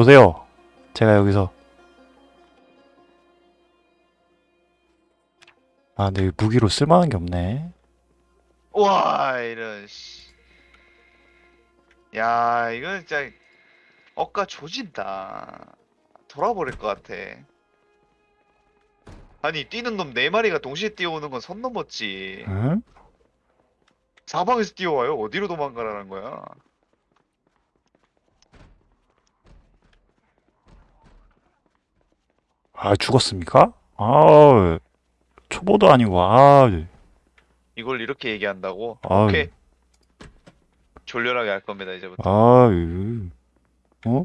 오세요. 제가 여기서 아, 근데 무기로 쓸만한 게 없네. 와 이런 씨. 야 이건 진짜 억까 조진다. 돌아버릴 것 같아. 아니 뛰는 놈 네 마리가 동시에 뛰어오는 건 선 넘었지. 응? 사방에서 뛰어와요. 어디로 도망가라는 거야? 아, 죽었습니까? 아, 초보도 아니고, 아, 이걸 이렇게 얘기한다고? 아유. 오케이. 졸렬하게 할 겁니다 이제부터. 아, 어?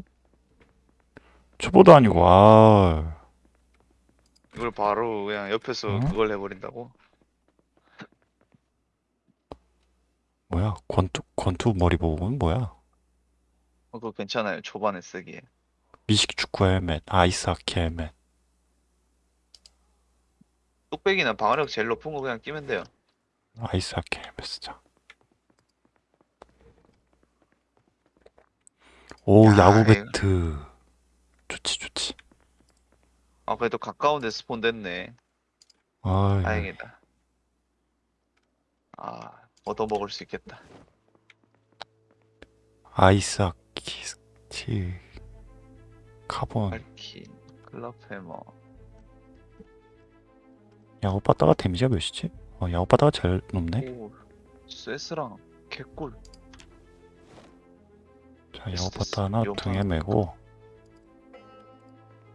초보도 아니고, 아, 이걸 바로 그냥 옆에서 어? 그걸 해버린다고? 뭐야? 권투, 권투 머리 보고는 뭐야? 어, 그거 괜찮아요. 초반에 쓰기에. 미식 축구 헬멧, 아이스 하키 헬멧. 뚝배기나 방어력 제일 높은 거 그냥 끼면 돼요. 아이스 하키 헬멧 쓰자. 오, 야, 야구 이거- 배트. 좋지, 좋지. 아 그래도 가까운 데 spawn 됐네. 아, 다행이다. 아 얻어먹을 수 있겠다. 아이스 하키 스틱. 카본. 알킨, 클럽 해머. 야구 빠따가 데미지가 몇이지? 어, 야구 빠따가 제일 높네. 오, 세스랑 개꿀. 자, 야구 에스테스, 빠따 하나. 등에 메고.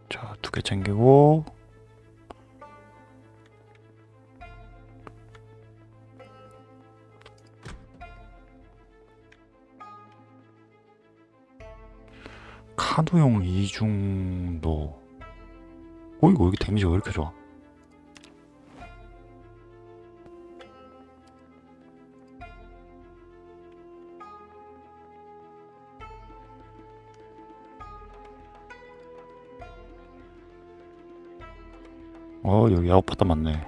자, 두 개 챙기고. 카누용 이중도. 어이구, 여기 데미지가 왜 이렇게 좋아? 어, 여기 빠따 맞네.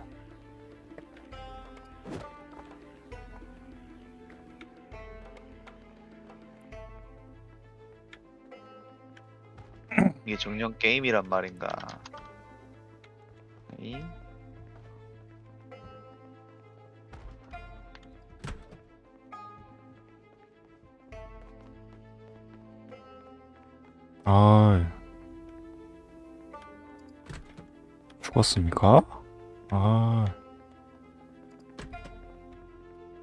이게 정령 게임이란 말인가? 이 아, 죽었습니까? 아,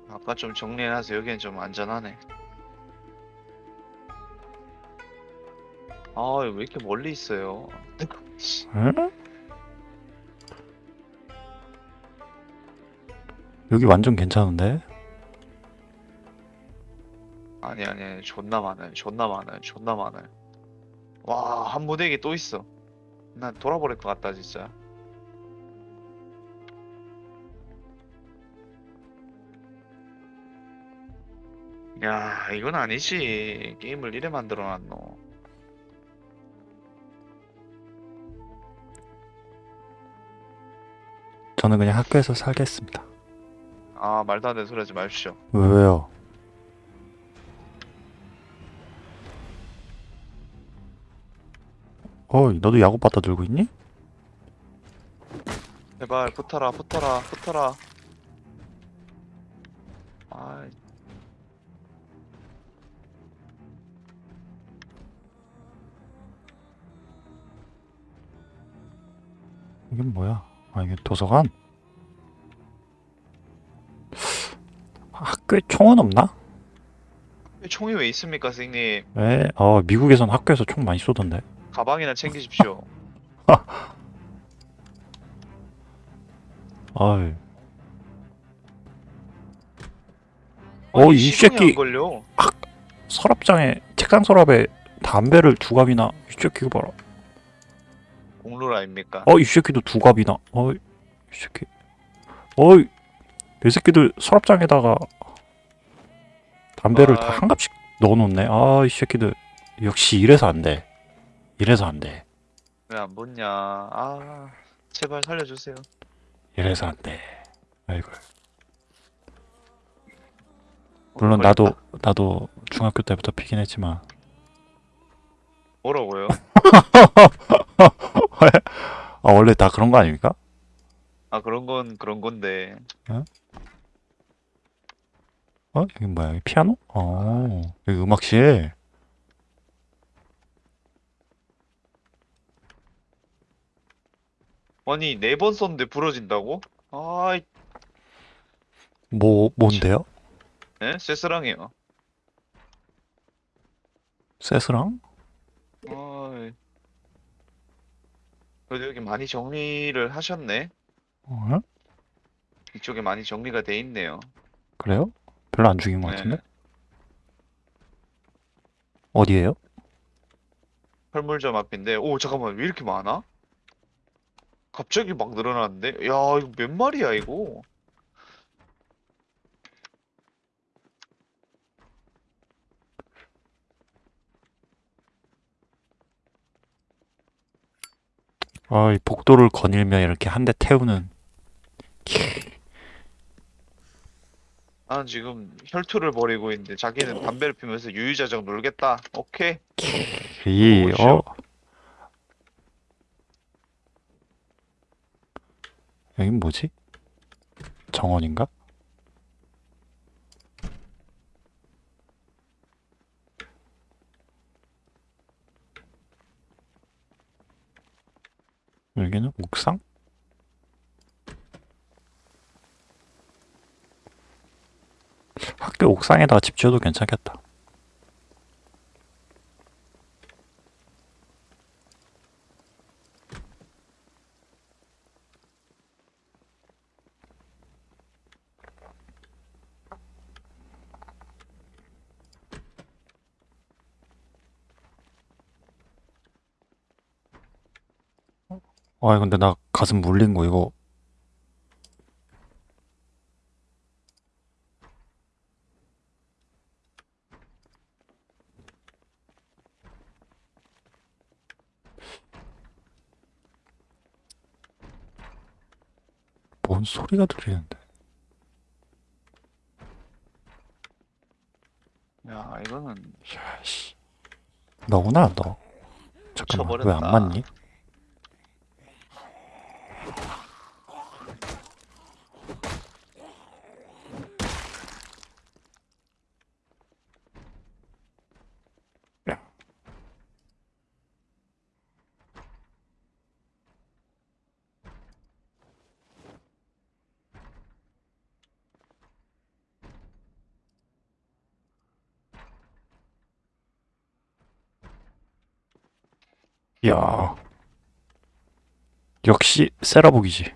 아까 좀 정리해놔서 여기는 좀 안전하네. 아, 왜 이렇게 멀리 있어요? 에? 여기 완전 괜찮은데? 아니, 아니, 아니, 존나 많아요. 존나 많아요. 존나 많아요. 와, 한 무대기 또 있어. 난 돌아버릴 것 같다, 진짜. 야, 이건 아니지. 게임을 이래 만들어 놨노. 저는 그냥 학교에서 살겠습니다. 아, 말도 안 되는 소리 하지 마십시오. 왜, 왜요? 어이, 너도 야구 빠따 들고 있니? 제발, 붙어라, 붙어라, 붙어라. 뭐야? 아, 이게 도서관? 학교에 총은 없나? 총이 왜 있습니까, 선생님? 왜? 어, 미국에선 학교에서 총 많이 쏘던데. 가방이나 챙기십시오. 어이. 아니, 어, 이 시동이 새끼. 안 걸려. 서랍장에, 책상 서랍에 담배를 두 갑이나. 이 새끼 이거 봐라. 공룰 아닙니까? 어, 이 새끼도 두 갑이나. 어이, 이 새끼. 어이, 이 새끼들 서랍장에다가 담배를 아. 다한 갑씩 넣어놓네. 아, 이 새끼들. 역시 이래서 안 돼. 이래서 안 돼. 왜 안 붙냐? 아, 제발 살려주세요. 이래서 안 돼. 아이고. 어, 물론. 나도, 나도 중학교 때부터 피긴 했지만. 뭐라고요? 아 원래 다 그런 거 아닙니까? 아 그런 건 그런 건데 어 여기 뭐야 여기 피아노? 어 여기 음악실 아니 네 번 썼는데 부러진다고? 아이 뭐 뭔데요? 에? 쇠스랑이요 세스랑? 아이 그래도 여기 많이 정리를 하셨네 어? 이쪽에 많이 정리가 돼 있네요 그래요? 별로 안 죽인 것 네. 같은데? 어디에요? 철물점 앞인데 오 잠깐만 왜 이렇게 많아? 갑자기 막 늘어나는데? 야 이거 몇 마리야 이거 아, 이 복도를 거닐며 이렇게 한 대 태우는 나는 지금 혈투를 벌이고 있는데 자기는 담배를 피면서 유유자적 놀겠다 오케이 이. 어? 여긴 뭐지? 정원인가? 여기는 옥상? 학교 옥상에다가 집 지어도 괜찮겠다. 아, 근데 나 가슴 물린 거 이거 뭔 소리가 들리는데? 야 이거는 야씨, 너구나 너. 잠깐만, 왜 안. 맞니? 야, 역시 세라복이지.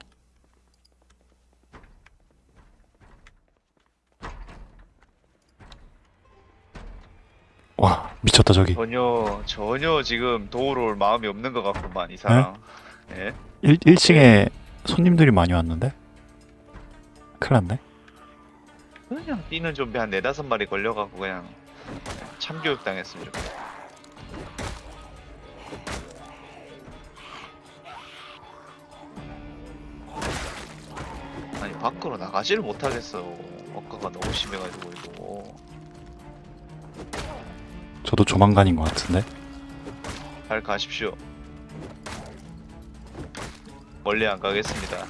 와, 미쳤다 저기. 전혀 전혀 지금 도우러 올 마음이 없는 것 같구만 이 사람 예? 1, 1층에 손님들이 많이 왔는데? 큰일 났네. 그냥 뛰는 좀비 한 네다섯 마리 걸려갖고 그냥 참교육 당했으면 좋겠다 밖으로 나가지를 못하겠어 억가가 너무 심해가지고 이거 저도 조만간인 것 같은데. 잘 가십시오 멀리 안 가겠습니다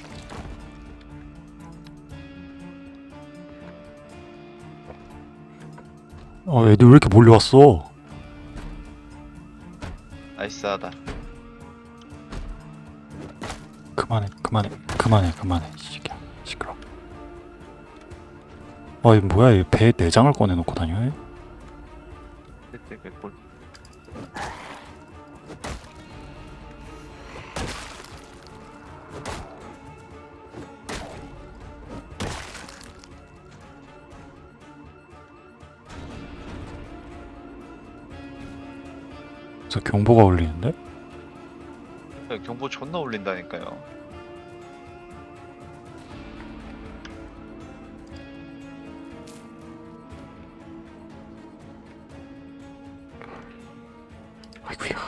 어, 애들 왜 이렇게 몰려왔어? 나이스하다 그만해, 그만해, 그만해, 그만해. 어, 이 뭐야? 이 배에 내장을 꺼내놓고 다녀? 저 경보가 울리는데? 야, 경보 존나 울린다니까요 아이구야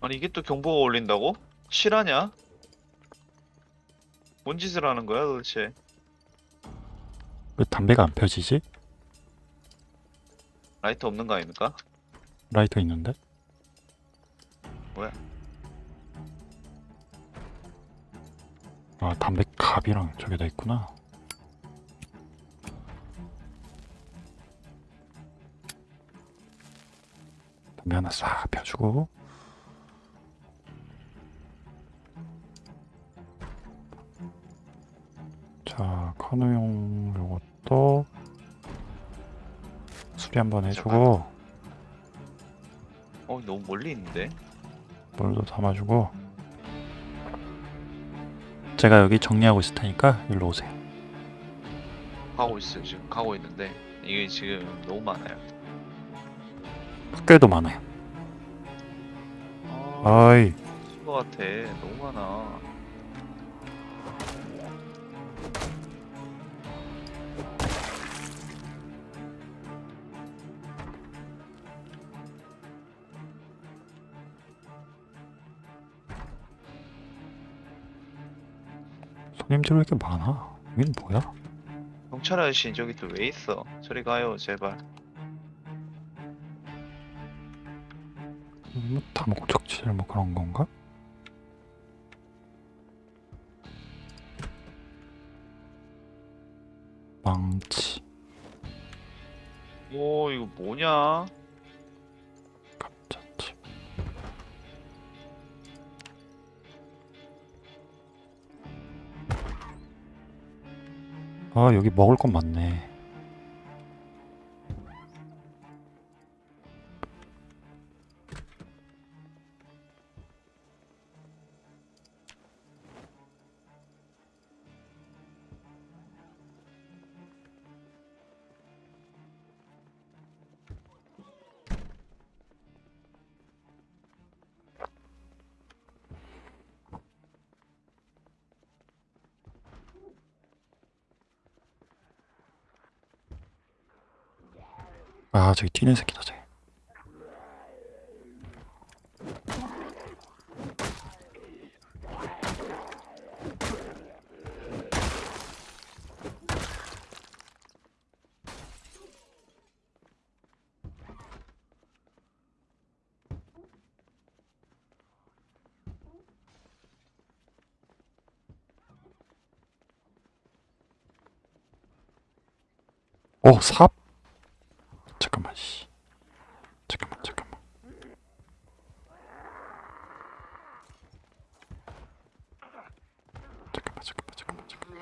아니 이게 또 경보가 올린다고? 실하냐? 뭔 짓을 하는 거야 도대체 왜 담배가 안 펴지지? 라이터 없는 거 아닙니까? 라이터 있는데? 뭐야? 아 담배 갑이랑 저게 다 있구나 담배 하나 싹 펴주고. 자 카누용 요것도 수리 한번 해주고. 어 너무 멀리 있는데? 물도 담아주고. 제가 여기 정리하고 있을 테니까 일로 오세요. 가고 있어요. 지금 가고 있는데 이게 지금 너무 많아요 학교에도 많아요. 아 아이. 것 같아. 너무 많아. 손님들 왜 이렇게 많아? 여긴 뭐야? 경찰 아저씨 저기 또 왜 있어? 저리 가요 제발 뭐 다목적질 뭐 그런 건가? 망치. 오 이거 뭐냐? 감자칩 아 여기 먹을 건 많네 아 저기 뛰는 새끼다 쟤 오 삽? 잠깐만 씨 잠깐만 잠깐만 잠깐만 잠깐만 잠깐만 잠깐만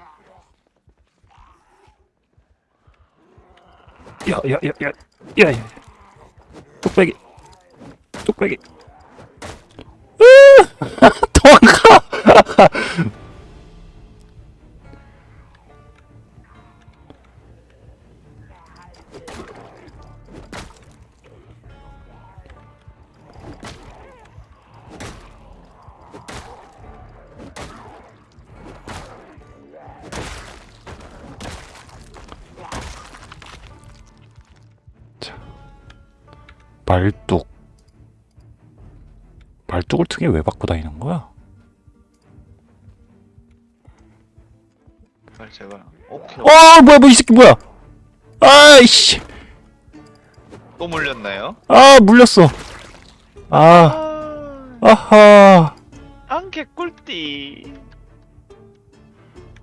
야야야야 야 말뚝. 말뚝을 등에 왜 받고 다니는 거야? 빨리 제발 오케이. 어 뭐야 뭐이 새끼 뭐야? 아이씨. 또 물렸나요? 아 물렸어. 아. 아 아하. 안 개 꿀띠.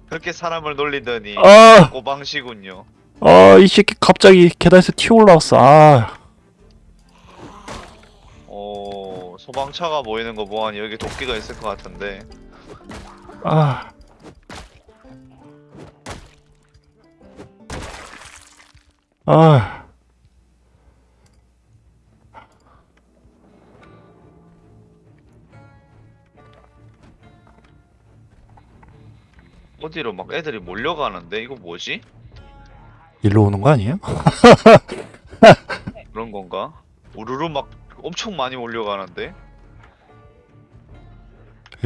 그렇게 사람을 놀리더니 아. 꼬방시군요. 아, 이 새끼 갑자기 계단에서 튀어 올라왔어. 아, 소방차가 보이는 거 보아하니 여기 도끼가 있을 것 같은데 아. 아, 어디로 막 애들이 몰려가는데 이거 뭐지? 일로 오는 거 아니에요? 그런 건가? 우르르 막 엄청 많이 몰려가는데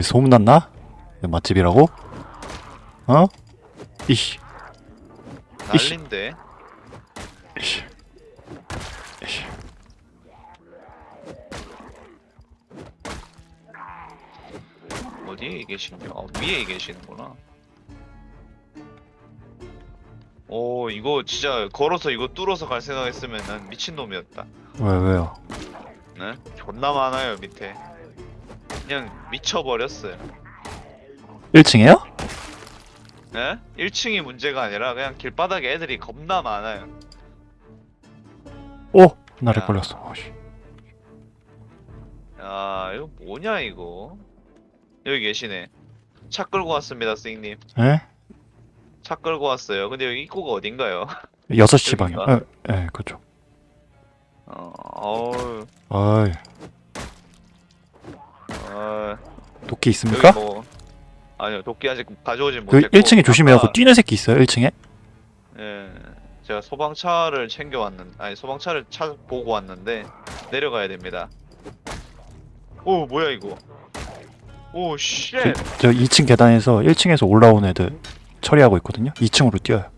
소문났나? 맛집이라고? 어? 이씨, 이씨. 난린데 이씨, 이씨. 어디에 계신겨? 아, 위에 계시는구나. 오 이거 진짜 걸어서 이거 뚫어서 갈 생각했으면 난 미친놈이었다. 왜, 왜요? 네? 존나 많아요 밑에. 그냥 미쳐버렸어요. 1층에요? 예? 1층이 문제가 아니라 그냥 길바닥에 애들이 겁나 많아요. 오! 나를 야. 걸렸어. 어씨. 야, 이거 뭐냐 이거? 여기 계시네. 차 끌고 왔습니다, 스님. 에? 차 끌고 왔어요. 근데 여기 입구가 어딘가요? 6시 방향. 여긴가? 예, 예, 그죠. 어, 어우, 어이, 어, 도끼 있습니까? 뭐 아니요, 도끼 아직 가져오진 그 못했고. 1층에 조심해요. 그 뛰는 새끼 있어요, 1층에? 예, 제가 소방차를 챙겨 왔는, 아니 소방차를 차 보고 왔는데 내려가야 됩니다. 오, 뭐야 이거? 오, shit. 저 2층 계단에서 1층에서 올라온 애들 처리하고 있거든요. 2층으로 뛰어요.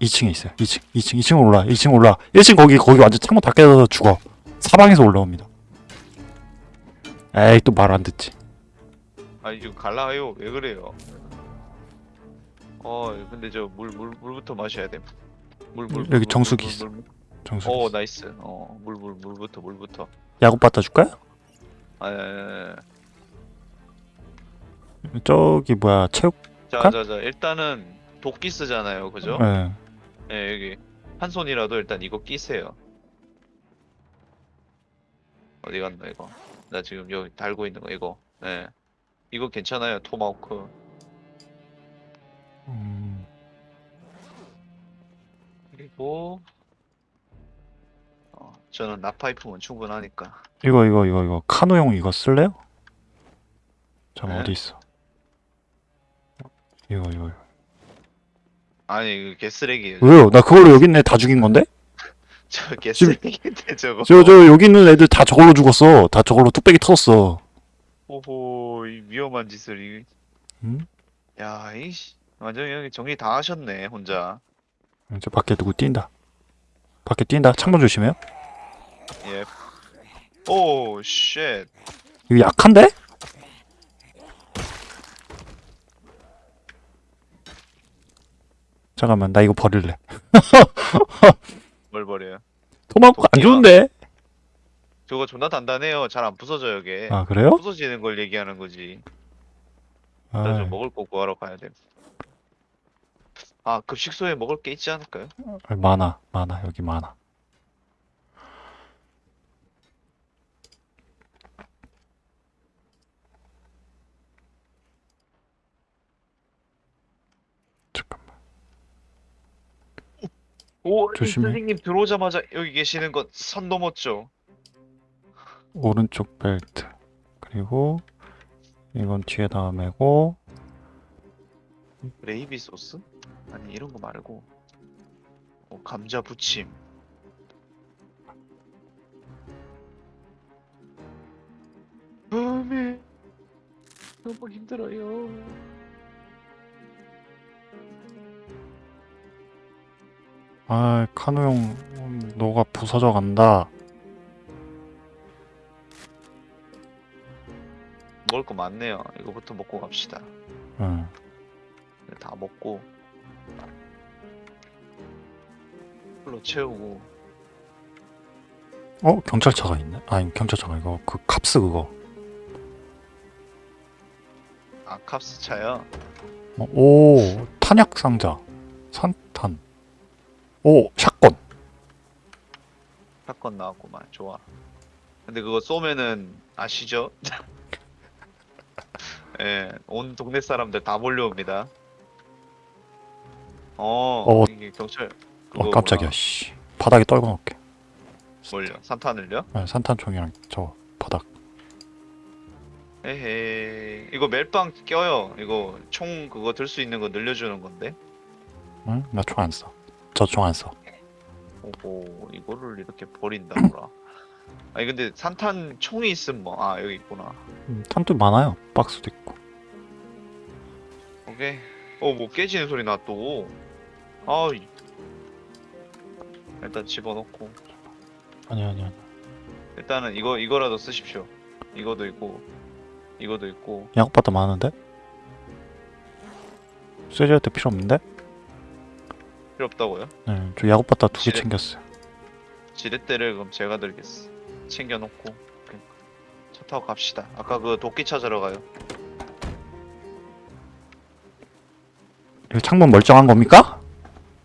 2층에 있어요. 2층, 2층, 2층 올라, 2층 올라. 1층 거기 거기 완전 창문 다 깨져서 죽어. 사방에서 올라옵니다. 에이 또 말 안 듣지. 아니 지금 갈라요. 왜 그래요? 어, 근데 저 물 물 물부터 마셔야 돼. 물 물. 여기 정수기 있어. 정수. 오, nice. 어, 물 물 물부터 물부터. 야구 갖다 줄까요? 아, 예, 예, 예. 저기 뭐야 체육? 자, 칸? 자, 자. 일단은 도끼 쓰잖아요, 그죠? 예. 예, 여기 한 손이라도 일단 이거 끼세요. 어디 갔나 이거? 나 지금 여기 달고 있는 거 이거. 예. 이거 괜찮아요, 토마호크. 음, 그리고 어, 저는 나파이프면 충분하니까. 이거 이거 이거 이거 카누용 이거 쓸래요? 잠깐 네? 어디 있어? 이거 이거. 이거. 아니, 이거 개쓰레기예요. 왜요? 나 그걸로 여기 있는 애 다 죽인 건데? 저 개쓰레기인데 저거. 저 저 여기 있는 애들 다 저걸로 죽었어. 다 저걸로 뚝배기 터졌어. 오호, 이 위험한 짓을 이. 음? 야, 이씨. 완전 여기 정리 다 하셨네, 혼자. 저 밖에 누구 뛴다. 밖에 뛴다. 창문 조심해요. 예. 오, shit. 이거 약한데? 잠깐만, 나 이거 버릴래. 뭘 버려요? 토마호크 안. 좋은데? 저거 존나 단단해요. 잘 안 부서져요, 이게. 아 그래요? 부서지는 걸 얘기하는 거지. 일단 아, 좀 먹을 거 구하러 가야 돼. 아, 급식소에 먹을 게 있지 않을까요? 많아, 많아 여기 많아. 오, 이 조심해. 선생님 들어오자마자 여기 계시는 건 선 넘었죠. 오른쪽 벨트. 그리고 이건 뒤에다 메고 레이비 소스? 아니 이런 거 말고 어, 감자 부침. 음이 너무 힘들어요. 아 카누용 음, 너가 부서져 간다. 먹을 거 많네요. 이거부터 먹고 갑시다. 응. 네, 다 먹고 풀로 채우고 어 경찰차가 있네. 아니 경찰차가 이거 그 캅스 그거. 아 캅스 차요. 어, 오 탄약 상자. 산탄. 오 샷건. 사건 나왔구만. 좋아. 근데 그거 쏘면은 아시죠? 예, 온 동네 사람들 다 몰려옵니다. 어, 어. 이게 경찰 어 그거구나. 깜짝이야. 씨. 바닥에 떨궈 놓을게. 뭘요? 산탄을요? 네, 산탄총이랑 저 바닥. 에헤이, 이거 멜빵 껴요. 이거 총 그거 들 수 있는 거 늘려주는 건데. 응? 나 총 안 써. 저총 안 써. 오호, 이거를 이렇게 버린다더라. 아니 근데 산탄 총이 있으면 뭐, 아 여기 있구나. 음, 탄도 많아요. 박스도 있고. 오케이. 어, 뭐 깨지는 소리 나 또. 아, 이- 일단 집어넣고. 아니 아니 아니. 일단은 이거 이거라도 쓰십시오. 이거도 있고, 이거도 있고. 야구바다 많은데? 때 필요 없는데? 필요 없다고요? 네, 저 야구 바다 두 개 지뢰- 챙겼어요. 지렛대를 그럼 제가 들겠어. 챙겨놓고 오케이. 차 타고 갑시다. 아까 그 도끼 찾으러 가요. 이거 창문 멀쩡한 겁니까?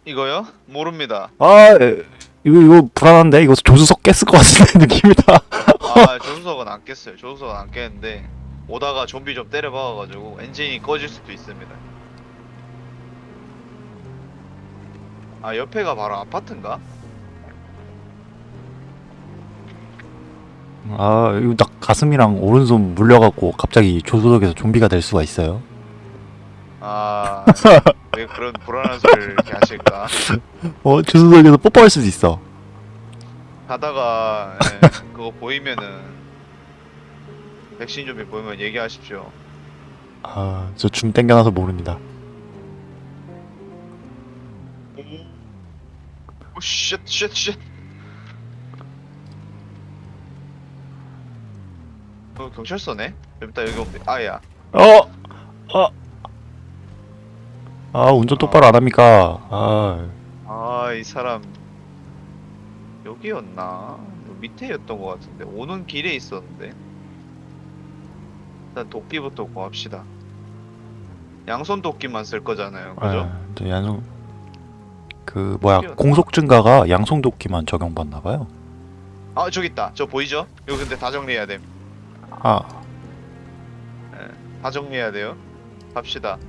이거요? 모릅니다. 아 에, 이거 이거 불안한데 이거 조수석 깼을 것 같은데 느낌이다. 아 조수석은 안 깼어요. 조수석은 안 깼는데 오다가 좀비 좀 때려 박아가지고 엔진이 꺼질 수도 있습니다. 아 옆에가 바로 아파트인가? 아 이거 딱 가슴이랑 오른손 물려갖고 갑자기 조수석에서 좀비가 될 수가 있어요. 아 왜 그런 불안한 소리를 이렇게 하실까? 어 조수석에서 뽀뽀할 수도 있어. 가다가 예, 그거 보이면은 백신 좀비 보이면 얘기하십시오. 아저 줌 땡겨놔서 모릅니다. 오, 쉣, 쉣, 쉣. 어, 경찰서네? 좀 이따 여기 오면 아야. 어, 어. 아 운전 똑바로 안 합니까? 아, 아, 이 사람 여기였나? 요 밑에였던 것 같은데 오는 길에 있었는데. 일단 도끼부터 구합시다. 양손 도끼만 쓸 거잖아요, 그죠? 아, 저 양성 그 뭐야. 공속 증가가 양성도끼만 적용받나 봐요. 아, 저기 있다. 저 보이죠? 이거 근데 다 정리해야 됨. 아, 다 정리해야 돼요. 갑시다.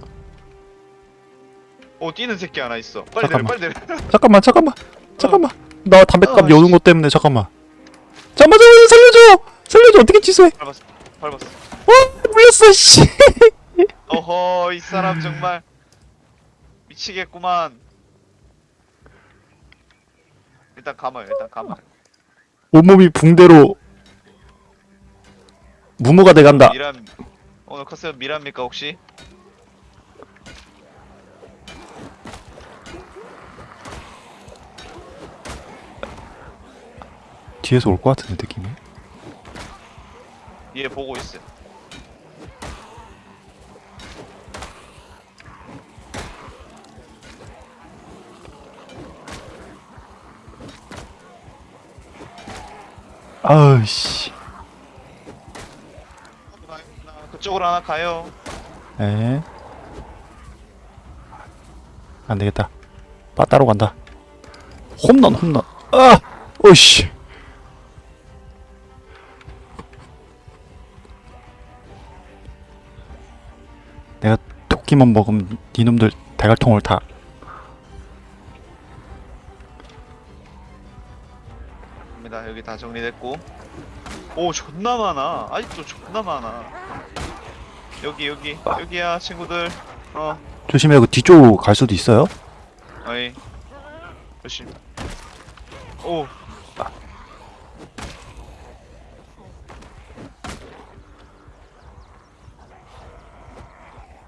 오, 뛰는 새끼 하나 있어. 빨리 잠깐만. 내려, 빨리 내려. 잠깐만, 잠깐만, 잠깐만. 나 담배값 아, 여는 씨. 것 때문에 잠깐만. 잠깐만, 잠깐만, 살려줘, 살려줘. 어떻게 취소해? 밟았어, 밟았어. 어, 물렸어, 씨. 어허, 이 사람 정말 미치겠구만. 일단 감아요, 일단 감아요. 온몸이 붕대로 무모가 돼간다. 미란, 오늘 컨셉 미란입니까 혹시? 뒤에서 올 것 같은데 느낌이. 얘 보고 있어 아우씨. 그쪽으로 하나 가요. 에. 안 되겠다. 빠 따로 간다. 홈런, 홈런. 아, 오씨. 내가 토끼만 먹으면 니놈들 대갈통을 다. 여기 다 정리됐고. 오, 존나 많아. 아직도 존나 많아. 여기 여기 여기야 친구들. 어, 조심해, 그 뒤쪽으로 갈 수도 있어요. 어이. 조심. 오,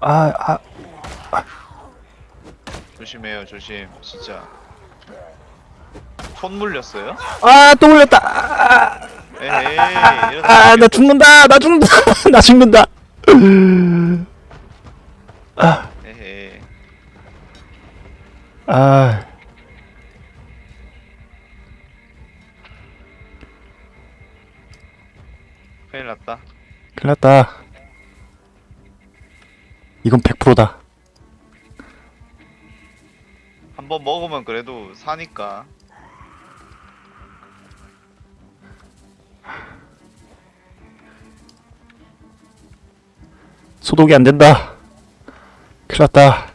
아, 아, 조심해요, 조심. 진짜. 손 물렸어요? 아, 또 올렸다. 아, 에헤이, 이런 아, 나 죽는다. 나 죽는다. 나 죽는다. 에헤이. 아, 큰일 났다. 큰일 났다. 이건 100%다. 한 번 먹으면 그래도 사니까. 소독이 안 된다. 큰일 났다.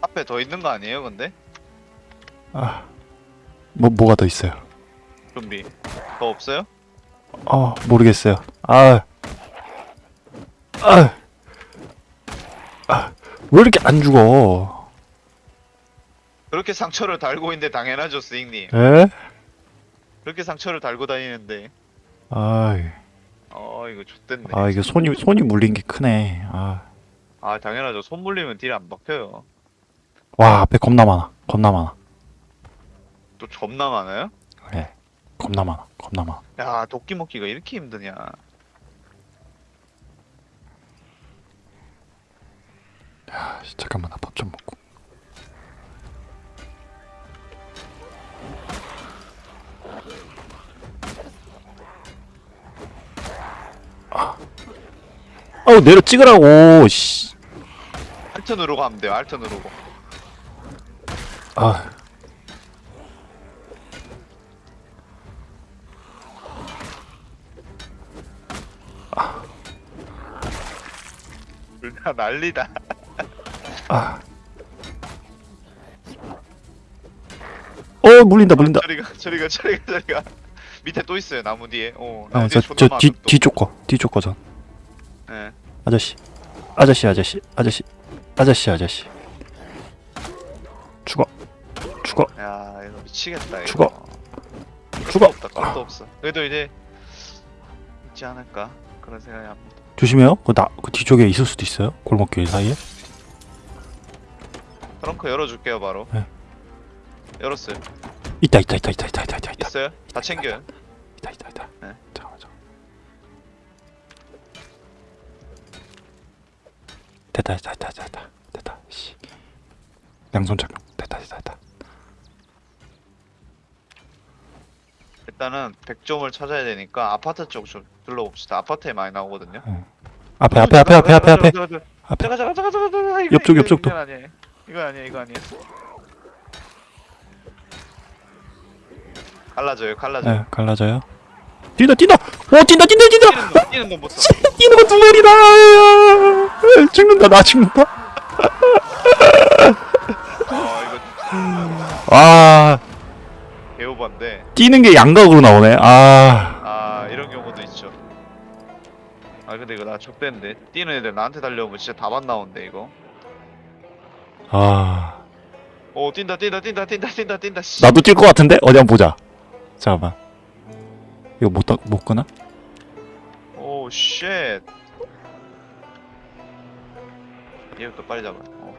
앞에 더 있는 거 아니에요, 근데? 아, 뭐, 뭐가 더 있어요? 좀비. 더 없어요? 어, 모르겠어요. 아, 아, 아, 왜 이렇게 안 죽어? 그렇게 상처를 달고 있는데 당연하죠, 스윙님. 에? 그렇게 상처를 달고 다니는데. 아, 어, 이거 좆됐네. 아, 이게 손이, 손이 물린 게 크네. 아, 아, 당연하죠. 손 물리면 딜 안 박혀요. 와, 앞에 겁나 많아. 겁나 많아. 또 겁나 많아요? 그래. 겁나 많아. 겁나 많아. 야, 도끼 먹기가 이렇게 힘드냐. 아, 씨, 잠깐만, 나 밥 좀 먹고. 아, 아우 내려 찍으라고. 씨. 알트 누르고 하면 돼요. 알트 누르고. 아 불다 난리다. 아. 어 물린다 물린다. 저리가 저리가 저리가 저리가. 밑에 또 있어요. 나무 뒤에. 어. 나무 뒤에 존나 아저저 많아, 뒤 또. 뒤쪽 거 뒤쪽 거전. 예. 아저씨 아저씨 아저씨 아저씨 아저씨 아저씨. 죽어 죽어 야 이거 미치겠다. 이거. 죽어. 없다. 끝도 없어. 그래도 이제 있지 않을까 그런 생각이 합니다. 조심해요. 그나그 뒤쪽에 있을 수도 있어요. 골목길 사이에. 트렁크 열어줄게요 바로. 네. 열었어요. 있다 있다 있다 있다 있다 있다 있다 있다 있어요? 다 챙겨요. 있다 있다 있다. 네. 잠깐만 잠깐. 됐다 됐다 됐다 됐다 됐다. 씨. 양손 착용. 됐다 됐다 됐다. 일단은 백점을 찾아야 되니까 아파트 쪽 좀 둘러봅시다. 아파트에 많이 나오거든요. 앞에 앞에 앞에 앞에 앞에 앞에 앞에. 잠깐 잠깐 잠깐 잠깐 옆쪽, 옆쪽도. 이건 아니에요. 이거 아니에요 이거 아니에요. 갈라져요 갈라져요. 네, 갈라져요. 뛴다 뛴다. 오 뛴다 뛴다 뛴다. 뛰는 놈 놈부터. 뛰는 거 두마리다. 죽는다 나 죽는다. 아아 개오반데. 뛰는 게 양각으로 나오네. 아 아 이런 경우도 있죠. 아 근데 이거 나 적대인데 뛰는 애들 나한테 달려오면 진짜 다반 나온대 이거. 아. 오 뛴다 뛴다 뛴다 뛴다 뛴다 뛴다. 씨. 나도 뛸 것 같은데 어디 한번 보자. 잠깐만. 이거 못, 다- 못 끄나? oh shit. 얘부터 빨리 잡아. 어.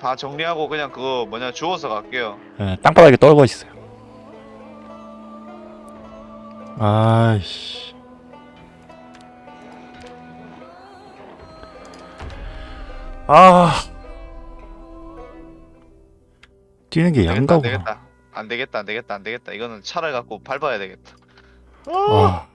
다 정리하고 그냥 그거 뭐냐 주워서 갈게요. 네, 땅바닥에 떨궈 있어요. 아이씨. 아. 뛰는 게 되겠다, 양가구나. 되겠다. 안 되겠다, 안 되겠다, 안 되겠다. 이거는 차를 갖고 밟아야 되겠다. 와.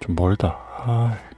좀 멀다. 아.